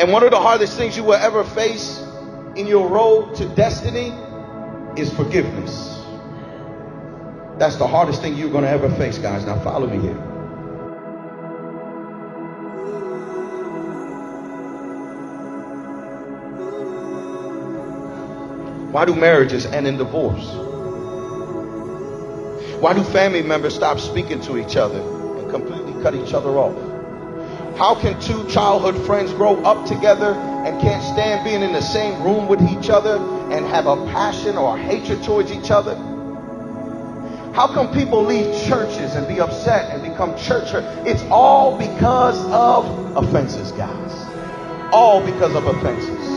And one of the hardest things you will ever face in your road to destiny is forgiveness. That's the hardest thing you're going to ever face, guys. Now, follow me here. Why do marriages end in divorce? Why do family members stop speaking to each other and completely cut each other off? How can two childhood friends grow up together and can't stand being in the same room with each other and have a passion or a hatred towards each other? How come people leave churches and be upset and become church? It's all because of offenses, guys. All because of offenses.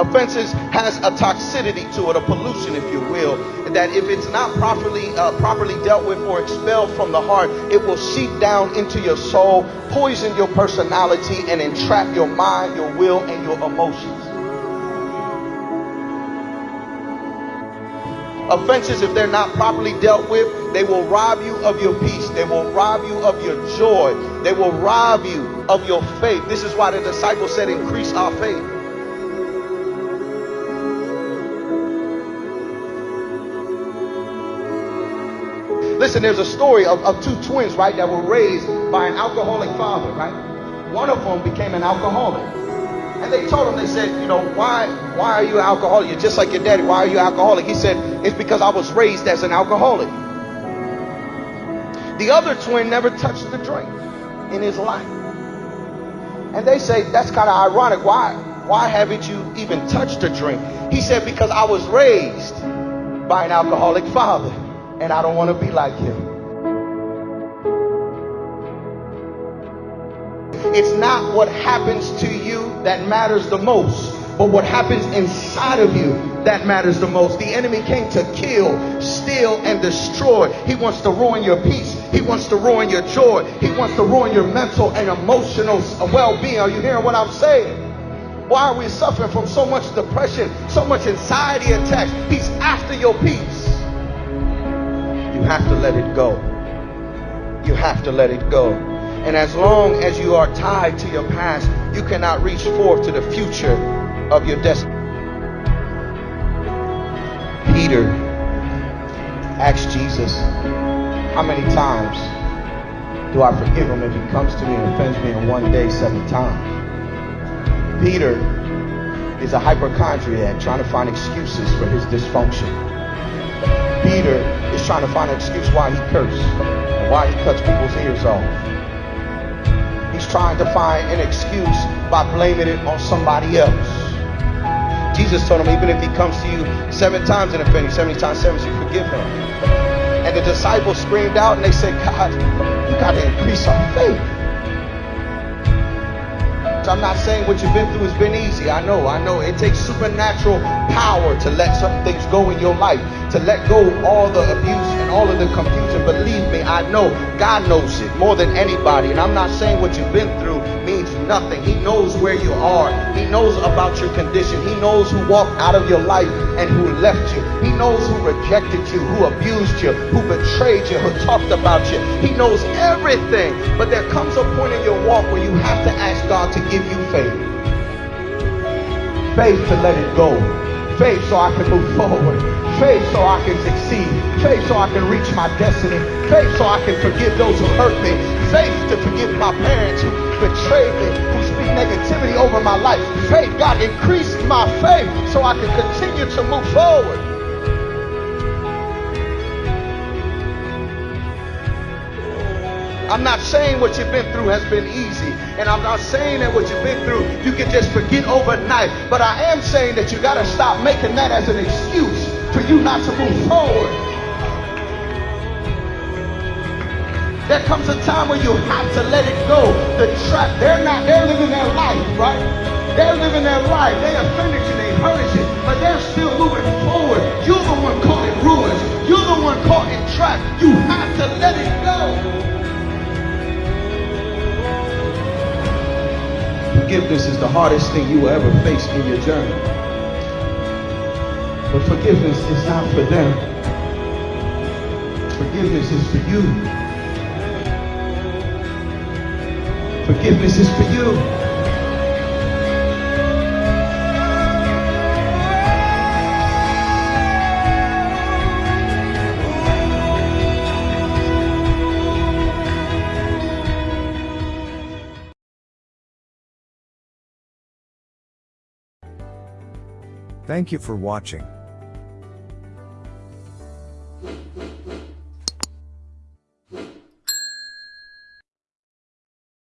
Offenses has a toxicity to it, a pollution, if you will, that if it's not properly uh, properly dealt with or expelled from the heart, it will seep down into your soul, poison your personality, and entrap your mind, your will, and your emotions. Offenses, if they're not properly dealt with, they will rob you of your peace. They will rob you of your joy. They will rob you of your faith. This is why the disciples said, increase our faith. Listen, there's a story of, of two twins, right, that were raised by an alcoholic father, right? One of them became an alcoholic. And they told him, they said, you know, why, why are you an alcoholic? You're just like your daddy. Why are you alcoholic? He said, it's because I was raised as an alcoholic. The other twin never touched the drink in his life. And they say, that's kind of ironic. Why, why haven't you even touched a drink? He said, because I was raised by an alcoholic father and I don't want to be like him. It's not what happens to you that matters the most, but what happens inside of you that matters the most. The enemy came to kill, steal, and destroy. He wants to ruin your peace. He wants to ruin your joy. He wants to ruin your mental and emotional well-being. Are you hearing what I'm saying? Why are we suffering from so much depression, so much anxiety attacks? He's after your peace. You have to let it go. You have to let it go. And as long as you are tied to your past, you cannot reach forth to the future of your destiny. Peter asked Jesus, How many times do I forgive him if he comes to me and offends me in one day seven times? Peter is a hypochondriac trying to find excuses for his dysfunction. Peter is trying to find an excuse why he cursed and why he cuts people's ears off. He's trying to find an excuse by blaming it on somebody else. Jesus told him, even if he comes to you seven times and offend you, 70 times seven, you forgive him. And the disciples screamed out and they said, God, you got to increase our faith. I'm not saying what you've been through has been easy. I know, I know. It takes supernatural power to let certain things go in your life, to let go all the abuse and all of the confusion. Believe me, I know God knows it more than anybody. And I'm not saying what you've been through nothing. He knows where you are. He knows about your condition. He knows who walked out of your life and who left you. He knows who rejected you, who abused you, who betrayed you, who talked about you. He knows everything. But there comes a point in your walk where you have to ask God to give you faith. Faith to let it go. Faith so I can move forward. Faith so I can succeed. Faith so I can reach my destiny. Faith so I can forgive those who hurt me. Faith to forgive my parents who betrayed me, who speak negativity over my life. Faith, God, increase my faith so I can continue to move forward. I'm not saying what you've been through has been easy. And I'm not saying that what you've been through you can just forget overnight. But I am saying that you got to stop making that as an excuse for you not to move forward. There comes a time where you have to let it go. The trap, they're not, they're living their life, right? They're living their life. They offended you, they hurt you, but Forgiveness is the hardest thing you will ever face in your journey. But forgiveness is not for them. Forgiveness is for you. Forgiveness is for you. Thank you for watching.